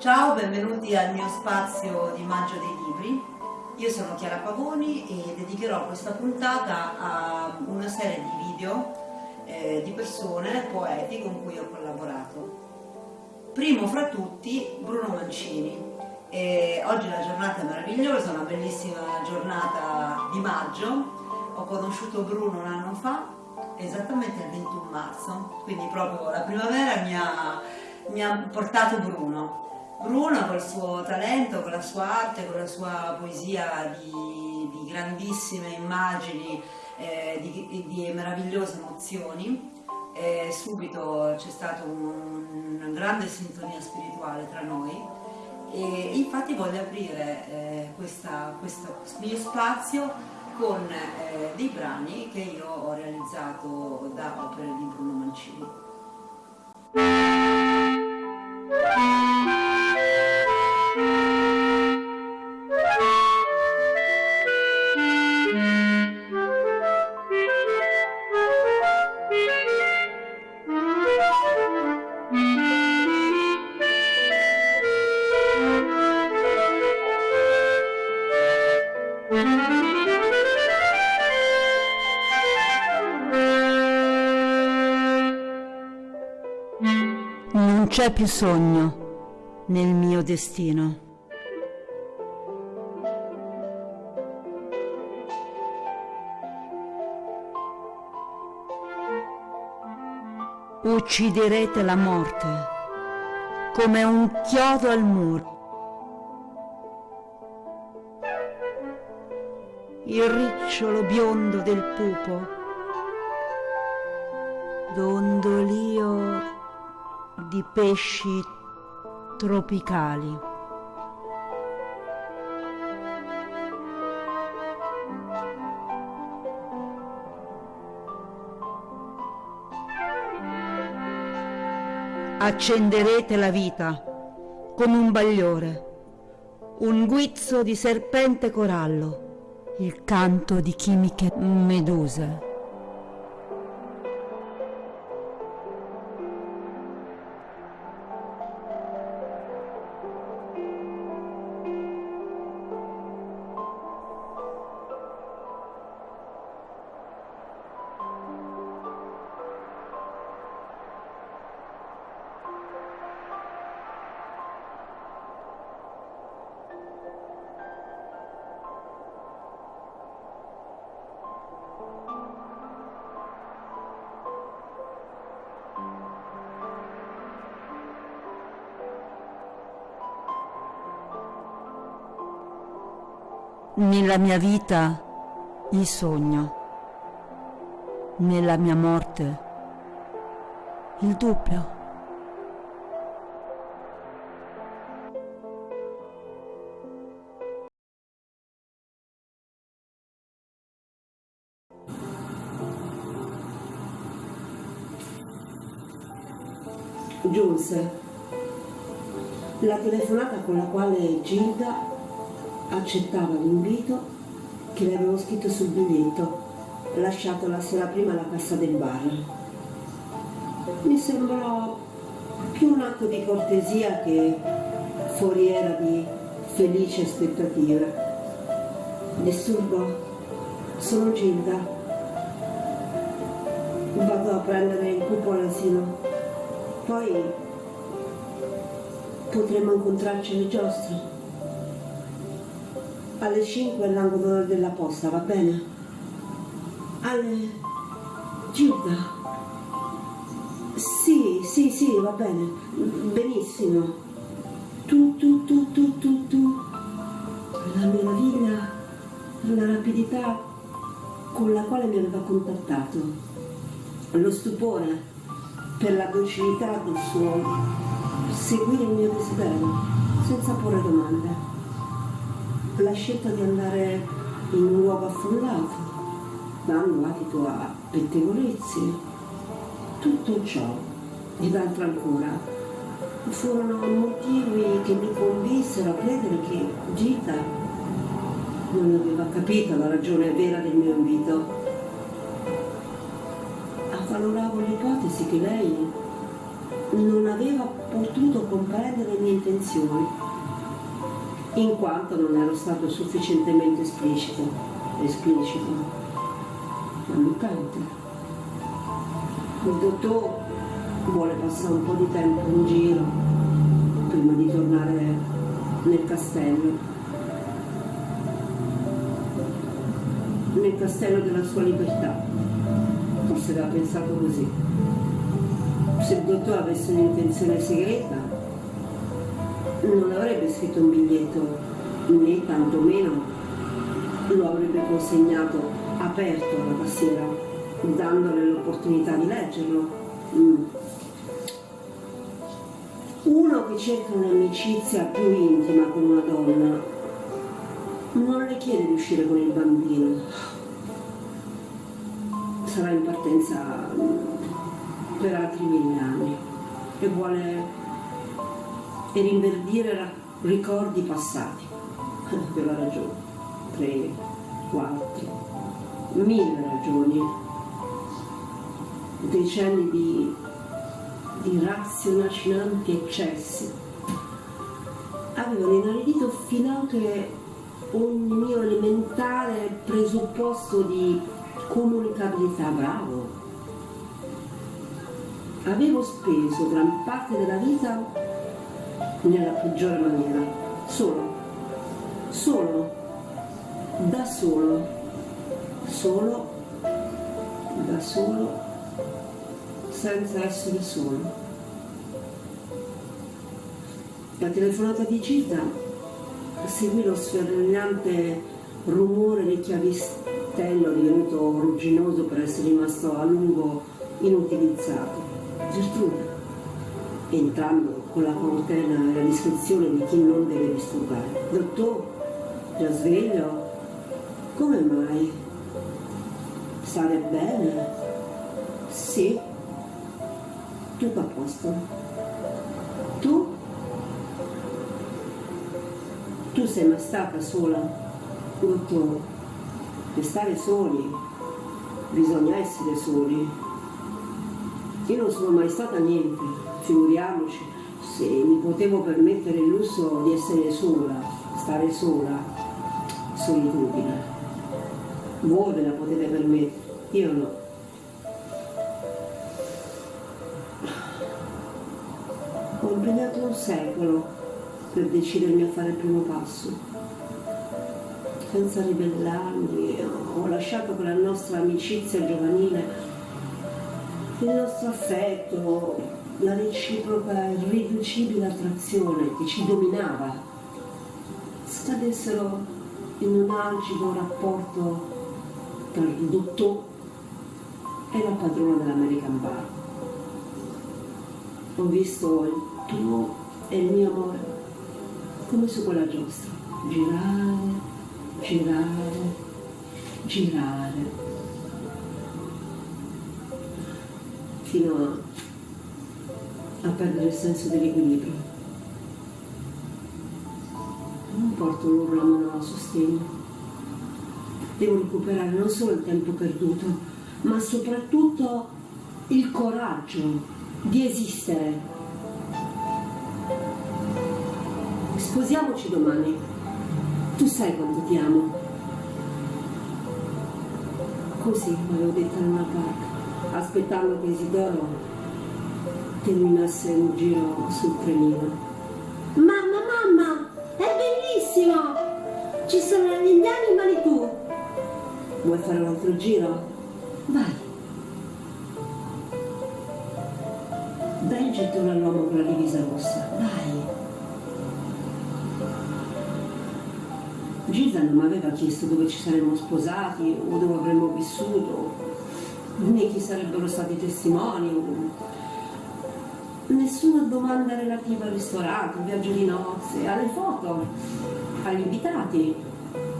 Ciao, benvenuti al mio spazio di Maggio dei Libri. Io sono Chiara Pavoni e dedicherò questa puntata a una serie di video eh, di persone, poeti con cui ho collaborato. Primo fra tutti Bruno Mancini. E oggi è una giornata meravigliosa, una bellissima giornata di maggio. Ho conosciuto Bruno un anno fa, esattamente il 21 marzo, quindi proprio la primavera mi ha, mi ha portato Bruno. Bruno col suo talento, con la sua arte, con la sua poesia di, di grandissime immagini, eh, di, di, meravigliose emozioni, eh, subito c'è stata un, una grande sintonia spirituale tra noi e infatti voglio aprire eh, questa, questo mio spazio con eh, dei brani che io ho realizzato da opere di Bruno Mancini. C'è più sogno nel mio destino. Ucciderete la morte come un chiodo al muro. Il ricciolo biondo del pupo, dondolio di pesci tropicali. Accenderete la vita come un bagliore, un guizzo di serpente corallo, il canto di chimiche meduse. Nella mia vita il sogno, nella mia morte il dubbio. Giunse La telefonata con la quale Gilda accettava l'invito che le avevo scritto sul biglietto lasciato la sera prima alla cassa del bar. Mi sembrò più un atto di cortesia che foriera di felice aspettativa. Disturbo? Sono Gilda. Vado a prendere il pupo all'asilo. Poi potremo incontrarci alle giostre. Alle 5 all'angolo della posta, va bene? Alle... Gilda. Sì, sì, sì, va bene. Benissimo. Tu, tu, tu, tu, tu, tu. La meraviglia, la rapidità con la quale mi aveva contattato. Lo stupore per la docilità del suo seguire il mio desiderio senza porre domande. La scelta di andare in un luogo affollato, dando adito a pettegolezzi, tutto ciò ed altro ancora. Furono motivi che mi convinsero a credere che Gita non aveva capito la ragione vera del mio invito. Avvaloravo l'ipotesi che lei non aveva potuto comprendere le mie intenzioni, in quanto non ero stato sufficientemente esplicito, esplicito, ammiccante. Il dottor vuole passare un po' di tempo in giro prima di tornare nel castello. Nel castello della sua libertà. Forse aveva pensato così se il dottore avesse un'intenzione segreta non avrebbe scritto un biglietto né tantomeno. Lo avrebbe consegnato aperto alla tastiera dandole l'opportunità di leggerlo. Mm. uno che cerca un'amicizia più intima con una donna non le chiede di uscire con il bambino. Sarà in partenza mm, per altri mille anni e vuole rinverdire ricordi passati. Aveva ragione, tre, quattro, mille ragioni, decenni di, di raziocinanti eccessi. Avevano inaridito finanche ogni mio elementare presupposto di comunicabilità, bravo, avevo speso gran parte della vita nella peggiore maniera, solo, solo, da solo, solo, da solo, senza essere solo. La telefonata di Gita. Seguì lo sferragliante rumore del chiavistello divenuto rugginoso per essere rimasto a lungo inutilizzato. Gertrude, entrando con la cautela e la discrezione di chi non deve disturbare. Dottor, già sveglio? Come mai? Stare bene? Sì. Tutto a posto. Tu? Tu sei mai stata sola? Dottor, per stare soli bisogna essere soli. Io non sono mai stata niente, figuriamoci se mi potevo permettere il lusso di essere sola, stare sola, solitudine. Voi ve la potete permettere, io no. Ho impegnato un secolo per decidermi a fare il primo passo. Senza ribellarmi, ho lasciato che la nostra amicizia giovanile il nostro affetto, la reciproca irriducibile attrazione che ci dominava, scadessero in un algido rapporto tra il dottore e la padrona dell'American Bar. Ho visto il tuo e il mio amore come su quella giostra, girare, girare, girare. Fino a, a perdere il senso dell'equilibrio. non porto l'urlo a sostegno. Devo recuperare non solo il tempo perduto, ma soprattutto il coraggio di esistere. Sposiamoci domani. Tu sai quanto ti amo. Così l'avevo detto in una barca, aspettando che Isidoro terminasse un giro sul trenino. Mamma, mamma, è bellissimo! Ci sono gli indiani in Manitou. Vuoi fare un altro giro? Vai. Dai il gettone all'uomo con la divisa rossa, dai. Giza non mi aveva chiesto dove ci saremmo sposati o dove avremmo vissuto, né chi sarebbero stati i testimoni. Nessuna domanda relativa al ristorante, al viaggio di nozze, alle foto, agli invitati,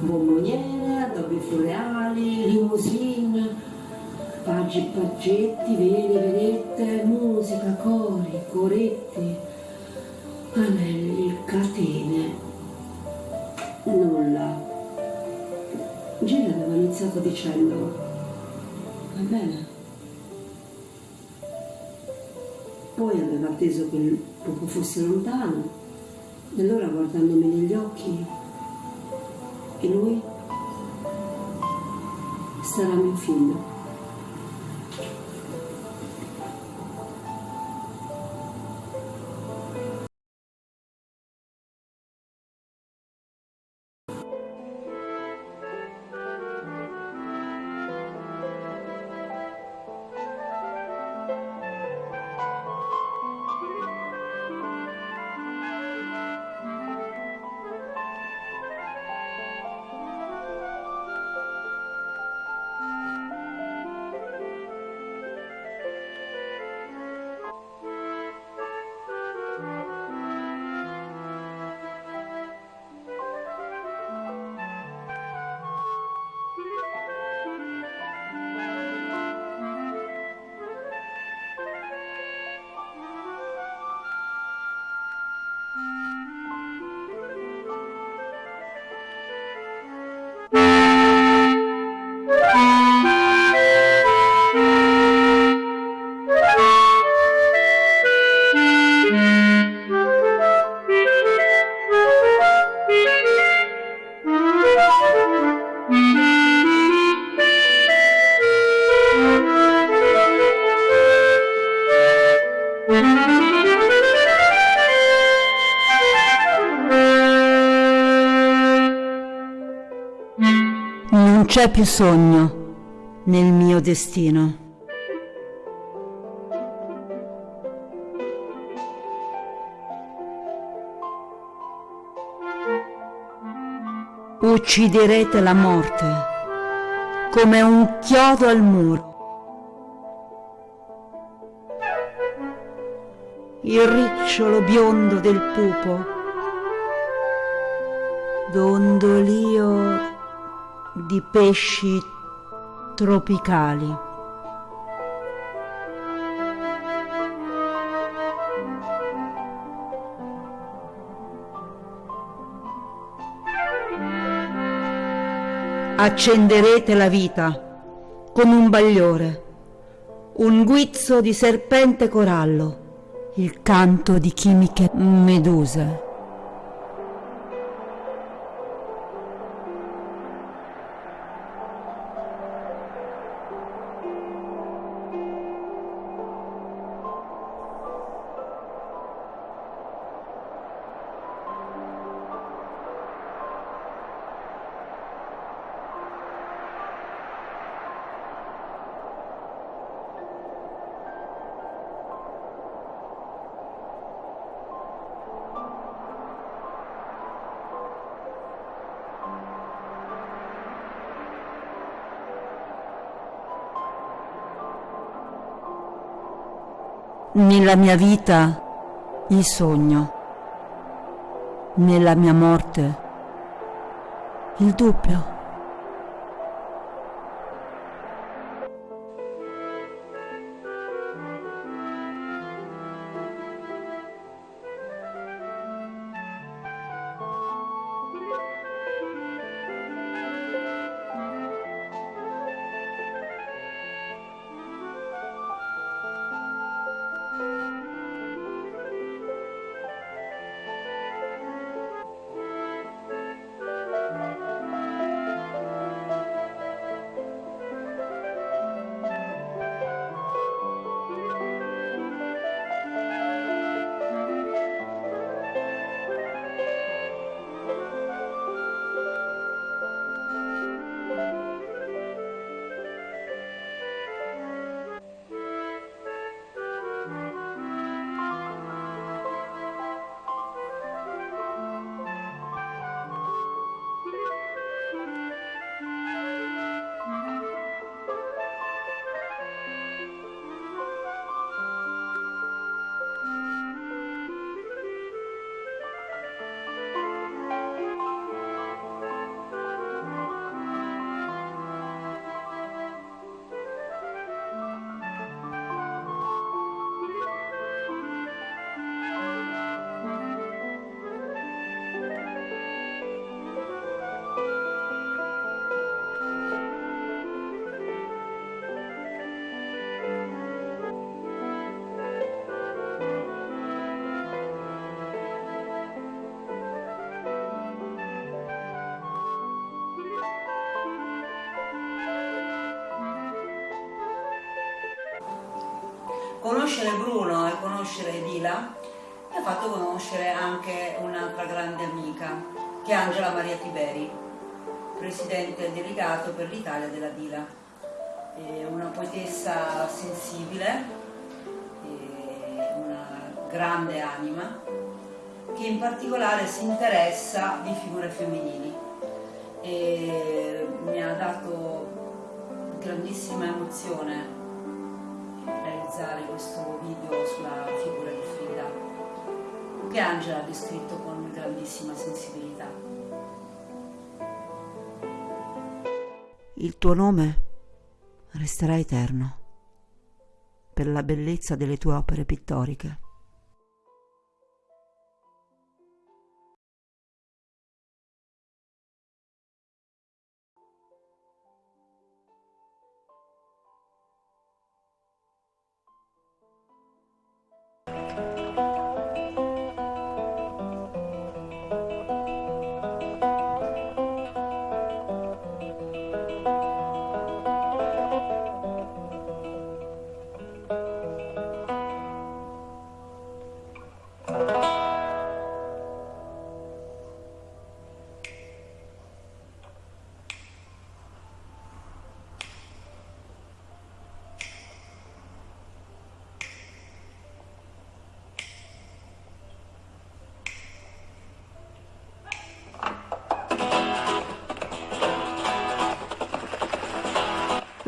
bomboniere, addobbi floreali, limousine, paggi paggetti, veli, vedette, musica, cori, coretti, anelli, catene nulla. Gina aveva iniziato dicendo, va bene. Atteso che il poco fosse lontano, e allora guardandomi negli occhi, e lui sarà mio figlio. C'è più sogno nel mio destino. Ucciderete la morte come un chiodo al muro. Il ricciolo biondo del pupo, dondolio di pesci tropicali. Accenderete la vita con un bagliore, un guizzo di serpente corallo, il canto di chimiche meduse. Nella mia vita il sogno, nella mia morte il dubbio. Conoscere Bruno e conoscere Dila mi ha fatto conoscere anche un'altra grande amica, che è Angela Maria Tiberi, presidente delegato per l'Italia della Dila. È una poetessa sensibile, una grande anima, che in particolare si interessa di figure femminili e mi ha dato grandissima emozione questo video sulla figura di Frida che Angela ha descritto con grandissima sensibilità. Il tuo nome resterà eterno per la bellezza delle tue opere pittoriche.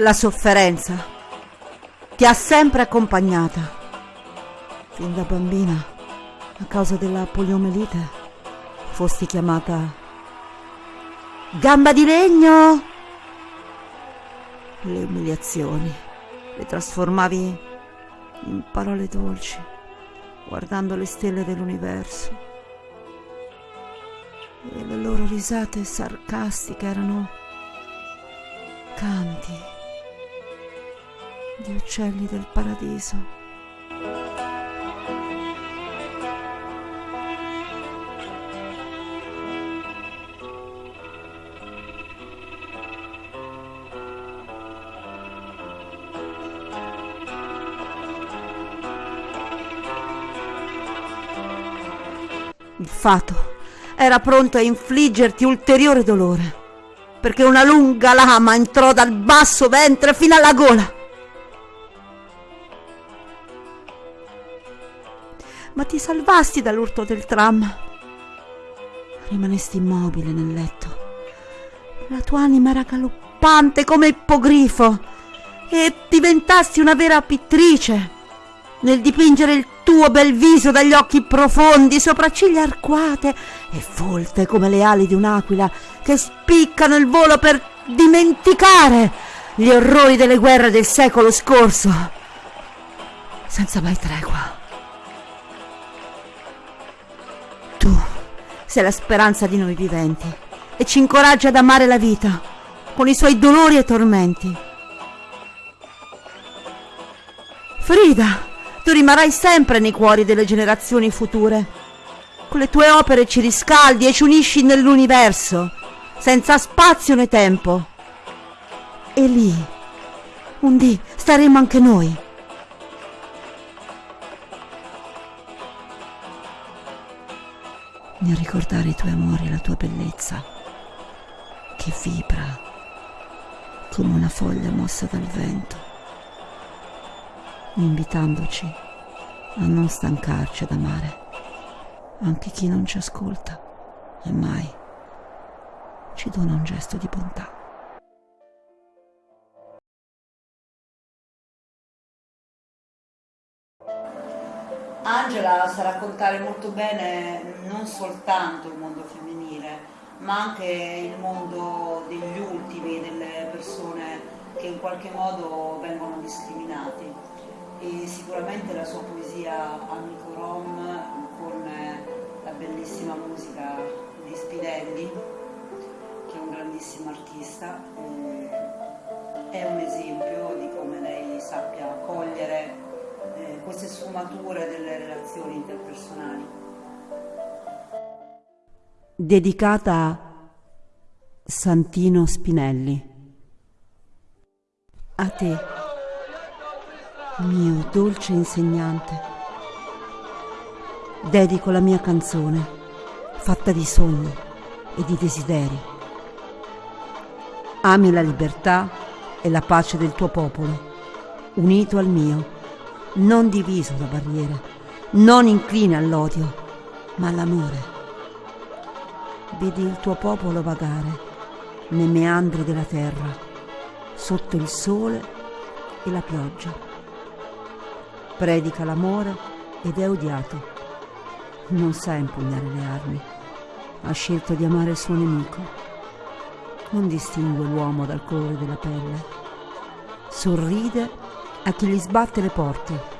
La sofferenza ti ha sempre accompagnata. Fin da bambina, a causa della poliomelite, fosti chiamata gamba di legno. Le umiliazioni le trasformavi in parole dolci, guardando le stelle dell'universo. E le loro risate sarcastiche erano canti di uccelli del paradiso. Il fato era pronto a infliggerti ulteriore dolore, perché una lunga lama entrò dal basso ventre fino alla gola ma ti salvasti dall'urto del tram. Rimanesti immobile nel letto. La tua anima era galoppante come ippogrifo e diventasti una vera pittrice nel dipingere il tuo bel viso dagli occhi profondi, sopracciglia arcuate e folte come le ali di un'aquila che spiccano il volo per dimenticare gli orrori delle guerre del secolo scorso, senza mai tregua. Sei la speranza di noi viventi e ci incoraggia ad amare la vita con i suoi dolori e tormenti. Frida, tu rimarrai sempre nei cuori delle generazioni future. Con le tue opere ci riscaldi e ci unisci nell'universo, senza spazio né tempo. E lì, un dì, staremo anche noi. Nel ricordare i tuoi amori e la tua bellezza, che vibra come una foglia mossa dal vento, invitandoci a non stancarci ad amare anche chi non ci ascolta e mai ci dona un gesto di bontà. Angela sa raccontare molto bene non soltanto il mondo femminile, ma anche il mondo degli ultimi, delle persone che in qualche modo vengono discriminati. E sicuramente la sua poesia Amico Rom con la bellissima musica di Spinelli, che è un grandissimo artista, eh, è un esempio di come lei sappia cogliere eh, queste sfumature delle relazioni interpersonali. Dedicata a Santino Spinelli. A te, mio dolce insegnante, dedico la mia canzone, fatta di sogni e di desideri. Ami la libertà e la pace del tuo popolo, unito al mio, non diviso da barriere, non incline all'odio, ma all'amore. Vedi il tuo popolo vagare nei meandri della terra, sotto il sole e la pioggia. Predica l'amore ed è odiato. Non sa impugnare le armi. Ha scelto di amare il suo nemico. Non distingue l'uomo dal colore della pelle. Sorride a chi gli sbatte le porte.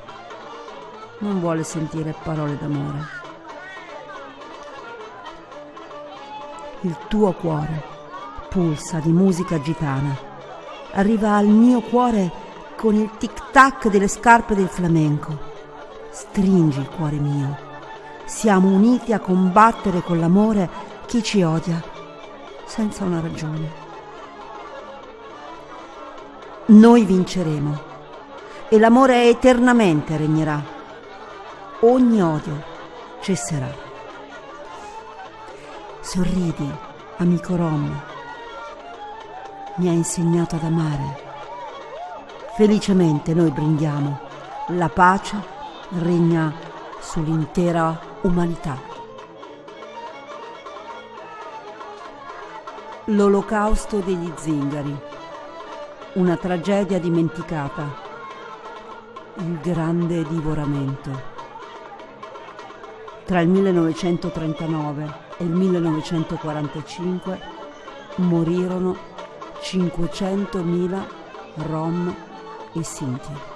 Non vuole sentire parole d'amore. Il tuo cuore pulsa di musica gitana. Arriva al mio cuore con il tic-tac delle scarpe del flamenco. Stringi il cuore mio. Siamo uniti a combattere con l'amore chi ci odia, senza una ragione. Noi vinceremo e l'amore eternamente regnerà. Ogni odio cesserà. Sorridi, amico Rom mi ha insegnato ad amare. Felicemente noi brindiamo, la pace regna sull'intera umanità. L'olocausto degli zingari, una tragedia dimenticata, il grande divoramento. Tra il 1939 e il 1945 morirono 500.000 rom e sinti.